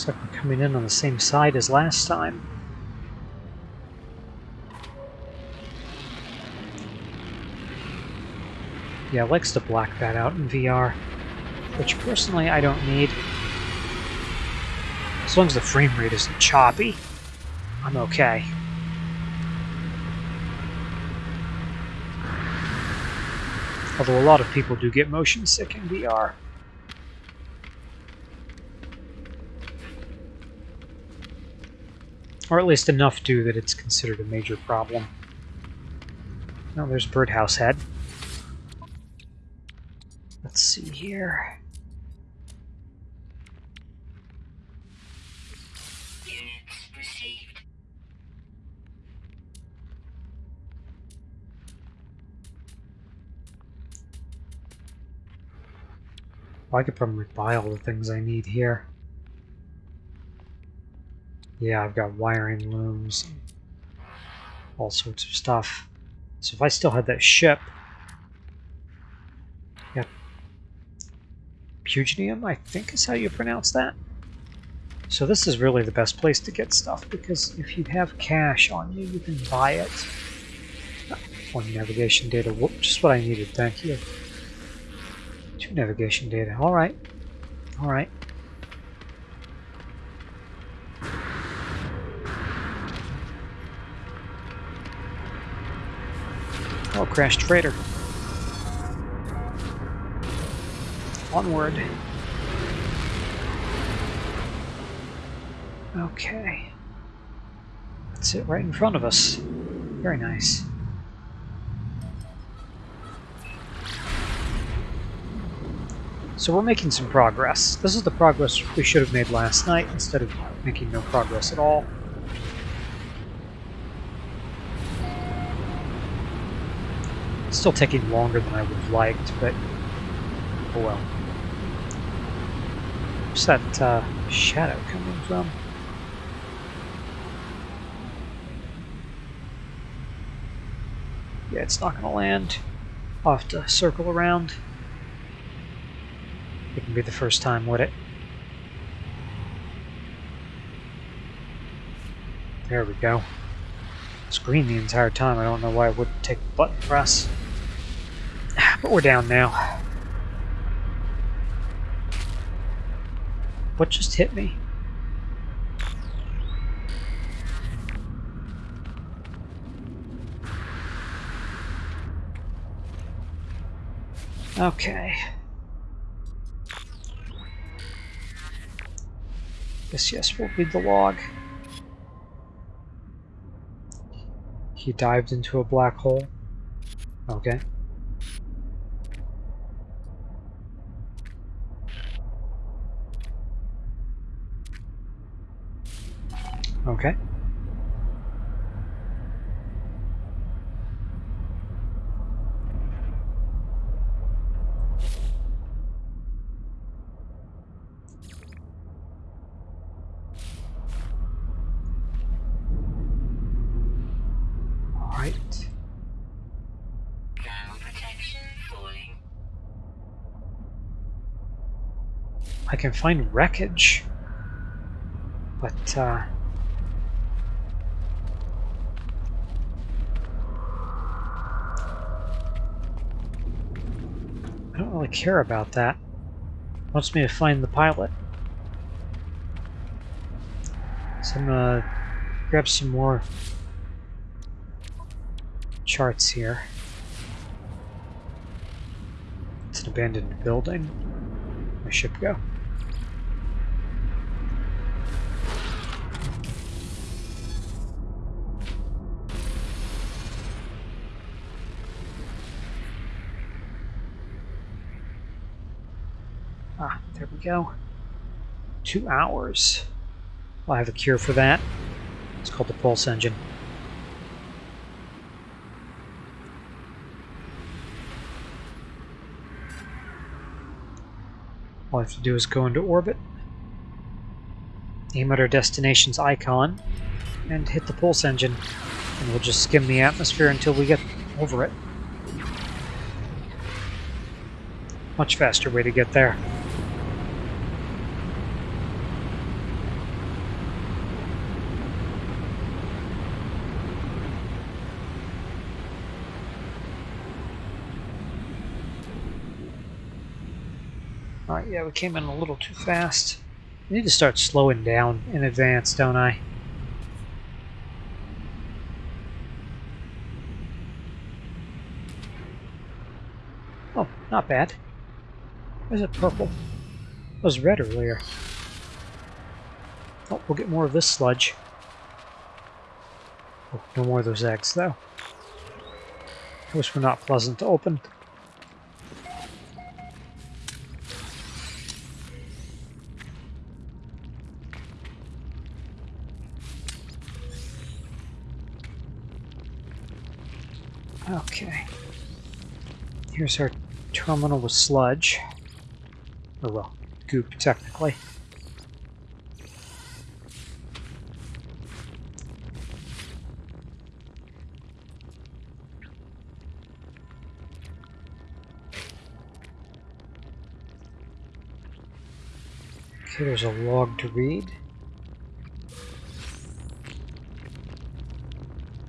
Looks like we're coming in on the same side as last time. Yeah, likes to black that out in VR, which personally I don't need. As long as the frame rate isn't choppy, I'm okay. Although a lot of people do get motion sick in VR. Or at least enough do that it's considered a major problem. Oh, there's Birdhouse Head. Let's see here. Well, I could probably buy all the things I need here. Yeah, I've got wiring looms, all sorts of stuff. So if I still had that ship, yeah, Puginium, I think is how you pronounce that. So this is really the best place to get stuff, because if you have cash on you, you can buy it. One navigation data, whoop, just what I needed, thank you. Two navigation data. Alright. All right. Crashed freighter. Onward. Okay. That's it right in front of us. Very nice. So we're making some progress. This is the progress we should have made last night instead of making no progress at all. Still taking longer than I would have liked, but oh well. Where's that uh, shadow coming from? Yeah, it's not going to land. I'll have to circle around. It can be the first time, would it? There we go. It's green the entire time. I don't know why it wouldn't take the button press. But we're down now. What just hit me? Okay. Yes, yes, we'll read the log. He dived into a black hole. Okay. Okay. Right. I can find wreckage, but uh, I don't really care about that. Wants me to find the pilot. So I'm gonna grab some more charts here. It's an abandoned building. My ship go? Ah, there we go. Two hours. Well, I have a cure for that. It's called the pulse engine. All I have to do is go into orbit, aim at our destination's icon, and hit the pulse engine. And we'll just skim the atmosphere until we get over it. Much faster way to get there. Alright, yeah, we came in a little too fast. I need to start slowing down in advance, don't I? Oh, not bad. Is it purple? It was red earlier. Oh, we'll get more of this sludge. Oh, no more of those eggs, though. Those were not pleasant to open. Okay. Our terminal with sludge. Or, well, goop, technically. Okay, there's a log to read.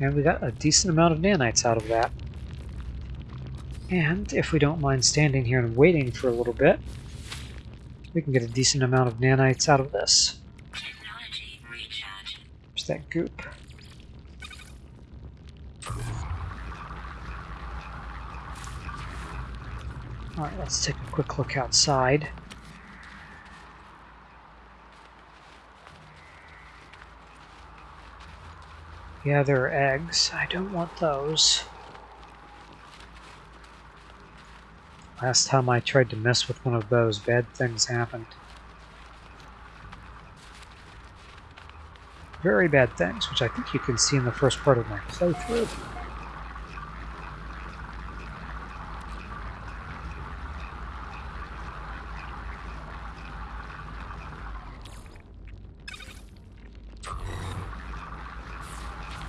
And we got a decent amount of nanites out of that. And if we don't mind standing here and waiting for a little bit, we can get a decent amount of nanites out of this. There's that goop. Alright, let's take a quick look outside. Yeah, there are eggs. I don't want those. Last time I tried to mess with one of those, bad things happened. Very bad things, which I think you can see in the first part of my playthrough.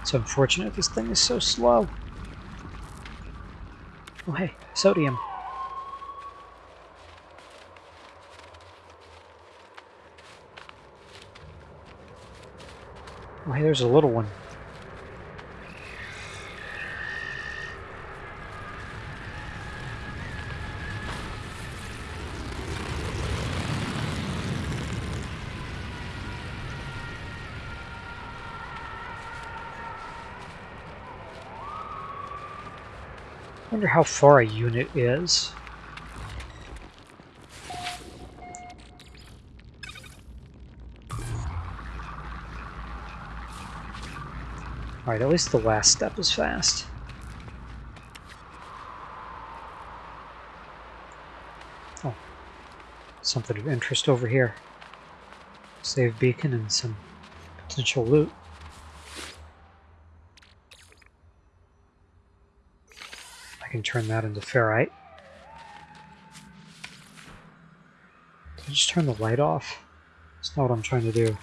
It's unfortunate this thing is so slow. Oh hey, sodium. Oh hey, there's a little one. wonder how far a unit is. Alright, at least the last step is fast. Oh, something of interest over here. Save beacon and some potential loot. I can turn that into ferrite. Did I just turn the light off? That's not what I'm trying to do.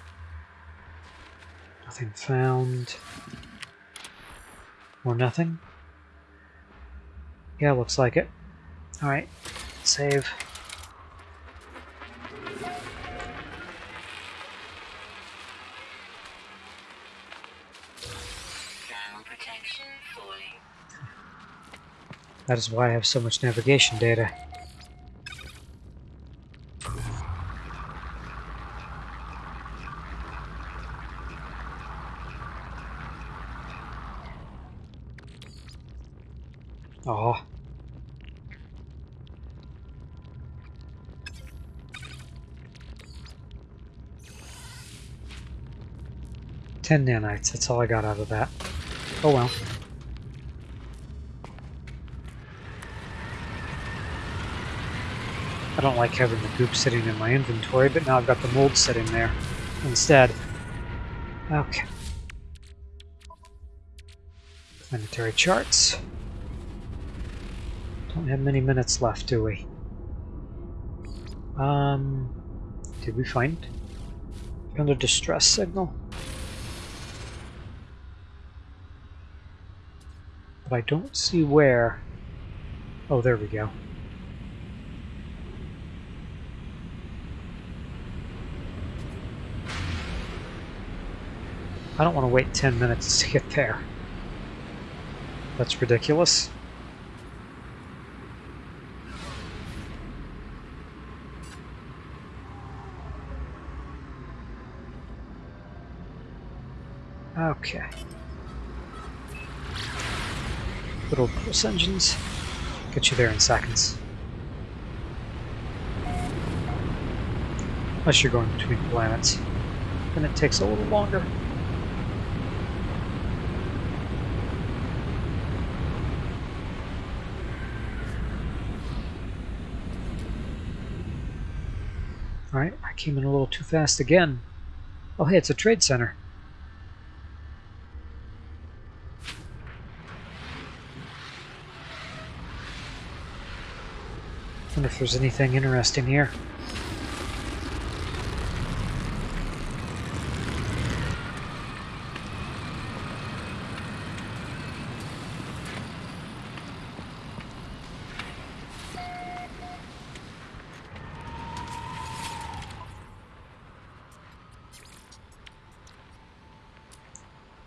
Nothing found. Or nothing? Yeah, looks like it. Alright, save. That is why I have so much navigation data. 10 nanites, that's all I got out of that. Oh well. I don't like having the goop sitting in my inventory, but now I've got the mold sitting there instead. Okay. Planetary charts. Don't have many minutes left, do we? Um, did we find? Found a distress signal. I don't see where. Oh, there we go. I don't want to wait 10 minutes to get there. That's ridiculous. Okay. Little pulse engines. Get you there in seconds. Unless you're going between planets. Then it takes a little longer. Alright, I came in a little too fast again. Oh hey, it's a trade center. There's anything interesting here.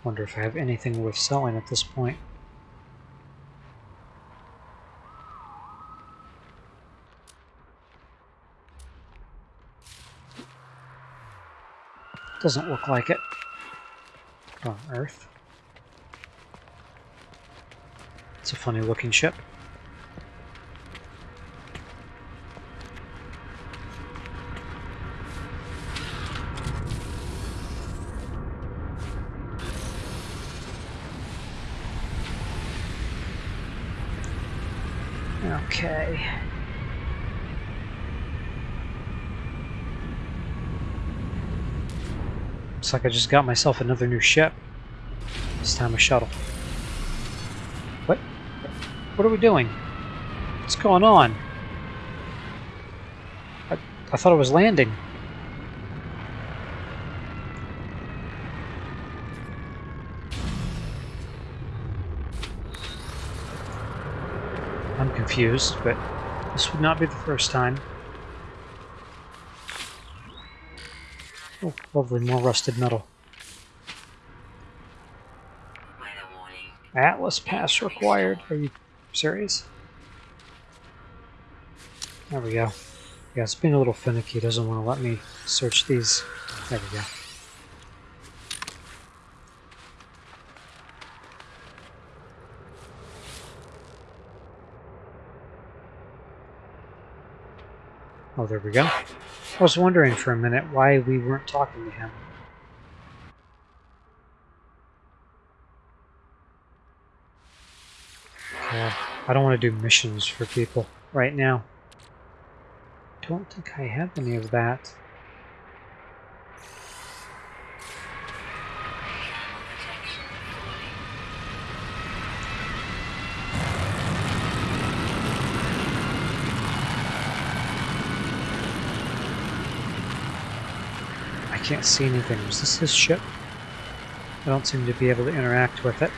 Wonder if I have anything worth selling at this point. Doesn't look like it. On Earth. It's a funny looking ship. Okay. Looks like I just got myself another new ship. This time a shuttle. What? What are we doing? What's going on? I, I thought I was landing. I'm confused, but this would not be the first time. Oh, lovely, more rusted metal. Atlas pass required. Are you serious? There we go. Yeah, it's being a little finicky. Doesn't want to let me search these. There we go. Oh, there we go. I was wondering for a minute why we weren't talking to him. Okay, I don't want to do missions for people right now. Don't think I have any of that. Can't see anything. Was this his ship? I don't seem to be able to interact with it.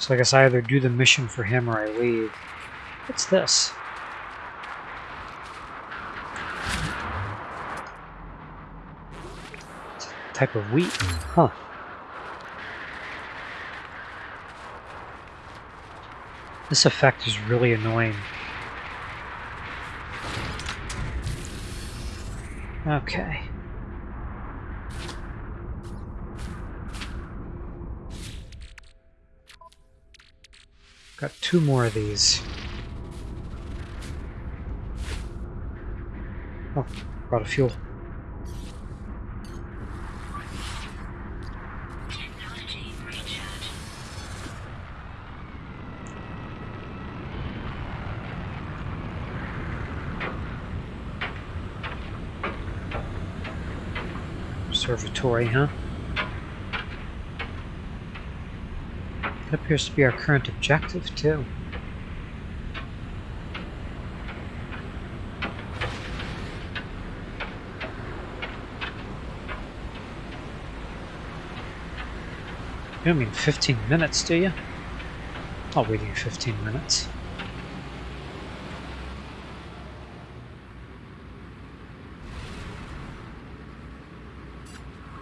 So I guess I either do the mission for him or I leave. What's this? type of wheat. Huh. This effect is really annoying. Okay. Got two more of these. Oh, brought a fuel. Observatory, huh? That appears to be our current objective, too. You don't mean 15 minutes, do you? I'll wait you 15 minutes.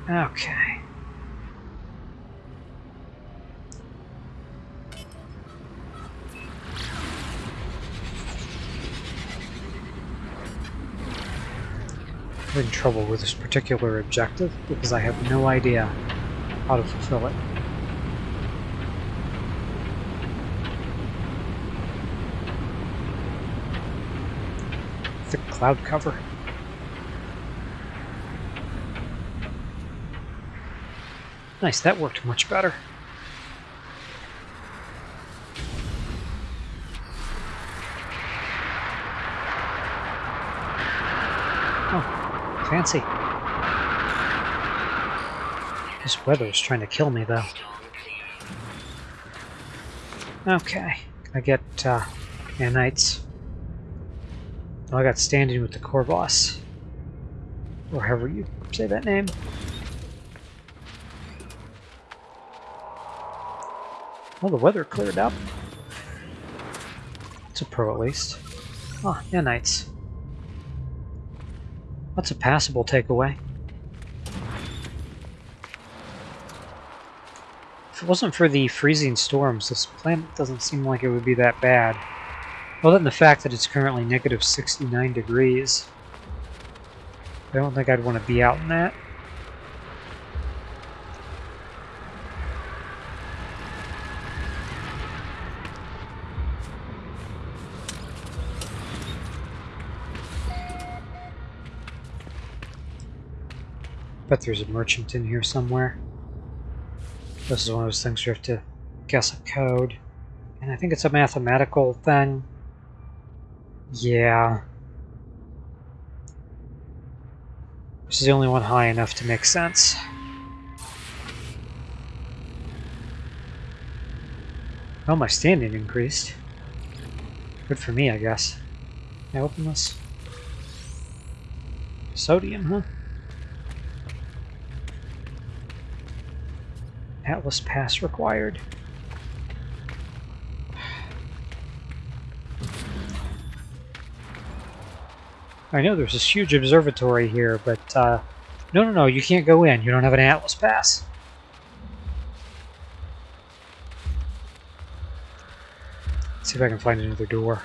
Okay. having trouble with this particular objective because I have no idea how to fulfill it. Thick cloud cover. Nice, that worked much better. Oh, fancy. This weather is trying to kill me, though. Okay. I get, uh, nanites. Oh, I got standing with the Korvax. Or however you say that name. Well, the weather cleared up. It's a pro, at least. Ah, oh, nanites. That's a passable takeaway. If it wasn't for the freezing storms, this planet doesn't seem like it would be that bad. Other than the fact that it's currently negative 69 degrees. I don't think I'd want to be out in that. Bet there's a merchant in here somewhere. This is one of those things you have to guess a code. And I think it's a mathematical thing. Yeah. This is the only one high enough to make sense. Oh, my standing increased. Good for me, I guess. Can I open this? Sodium, huh? Atlas pass required. I know there's this huge observatory here, but uh, no, no, no, you can't go in. You don't have an Atlas pass. Let's see if I can find another door.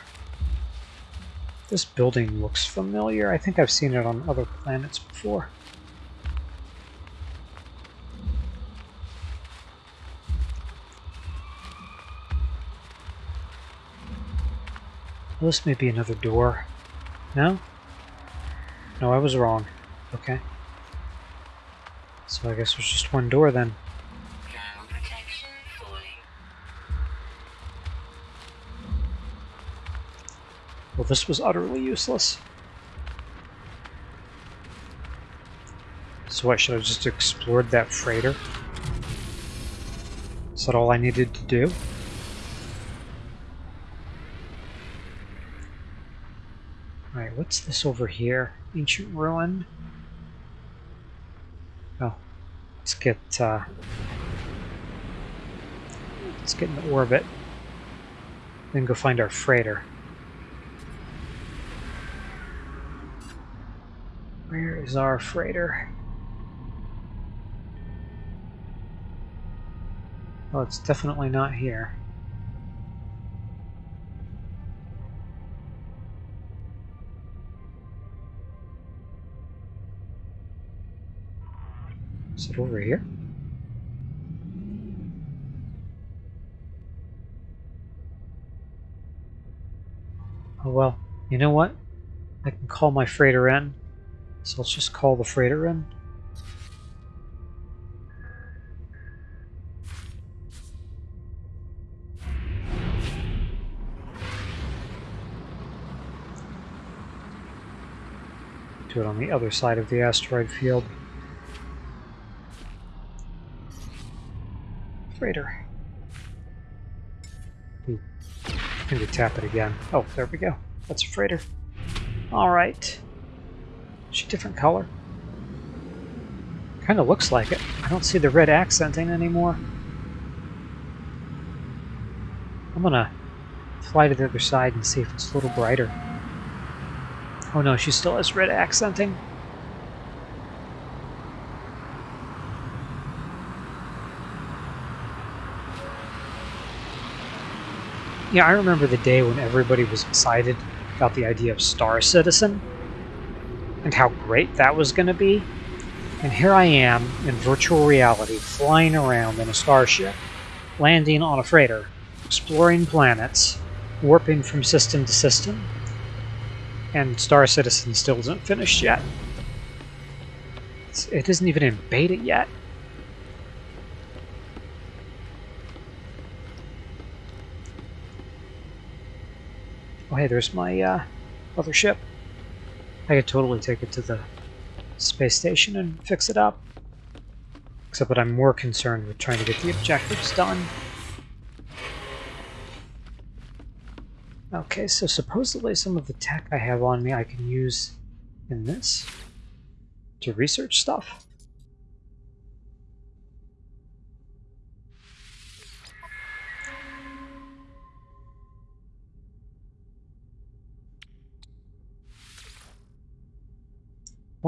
This building looks familiar. I think I've seen it on other planets before. Well, this may be another door. No? No, I was wrong. Okay. So I guess there's just one door then. Well, this was utterly useless. So what, should I have just explored that freighter? Is that all I needed to do? What's this over here? Ancient ruin? Oh, let's get, uh, let's get into orbit. Then go find our freighter. Where is our freighter? Oh, it's definitely not here. Over here? Oh well, you know what? I can call my freighter in. So let's just call the freighter in. Do it on the other side of the asteroid field. Freighter. Ooh. Maybe tap it again. Oh, there we go. That's a freighter. Alright. Is She different color? Kinda looks like it. I don't see the red accenting anymore. I'm gonna fly to the other side and see if it's a little brighter. Oh no, she still has red accenting. Yeah, I remember the day when everybody was excited about the idea of Star Citizen. and how great that was going to be. And here I am in virtual reality, flying around in a starship, landing on a freighter, exploring planets, warping from system to system, and Star Citizen still isn't finished yet. It isn't even in beta yet. Hey, there's my uh, other ship. I could totally take it to the space station and fix it up. Except that I'm more concerned with trying to get the objectives done. Okay, so supposedly some of the tech I have on me I can use in this to research stuff.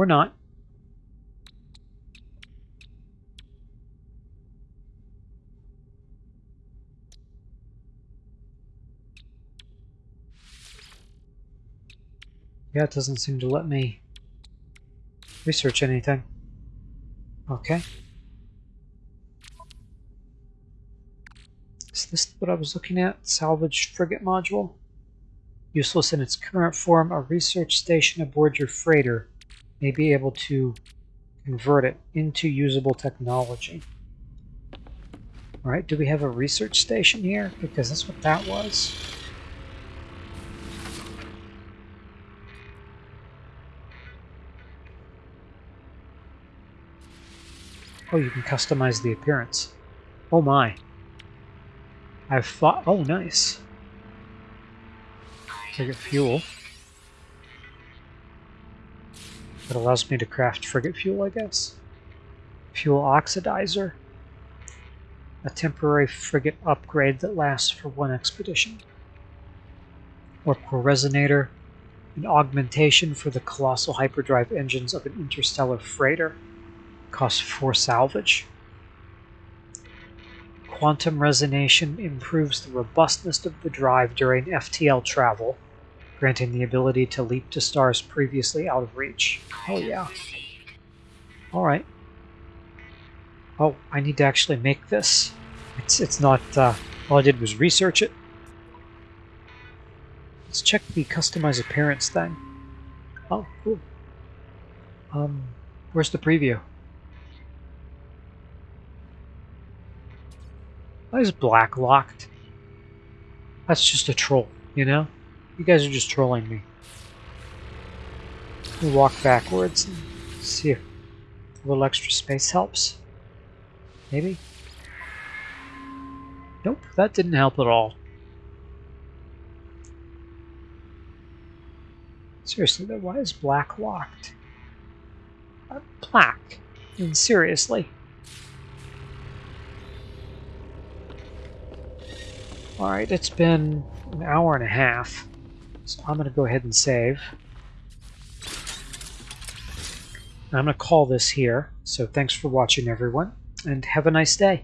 Or not. Yeah, it doesn't seem to let me research anything. Okay. Is this what I was looking at? Salvaged frigate module? Useless in its current form, a research station aboard your freighter may be able to convert it into usable technology. Alright, do we have a research station here? Because that's what that was. Oh, you can customize the appearance. Oh my. I've thought... Oh, nice. Take fuel. That allows me to craft frigate fuel, I guess. Fuel oxidizer. A temporary frigate upgrade that lasts for one expedition. Orbital resonator. An augmentation for the colossal hyperdrive engines of an interstellar freighter. Costs 4 salvage. Quantum resonation improves the robustness of the drive during FTL travel granting the ability to leap to stars previously out of reach. Oh yeah. Alright. Oh, I need to actually make this. It's, it's not, uh, all I did was research it. Let's check the customize appearance thing. Oh, cool. Um, where's the preview? Why is black locked? That's just a troll, you know? You guys are just trolling me. Me walk backwards and see if a little extra space helps. Maybe? Nope, that didn't help at all. Seriously though, why is black locked? Uh, black? Seriously. Alright, it's been an hour and a half. So I'm going to go ahead and save. I'm going to call this here. So thanks for watching, everyone, and have a nice day.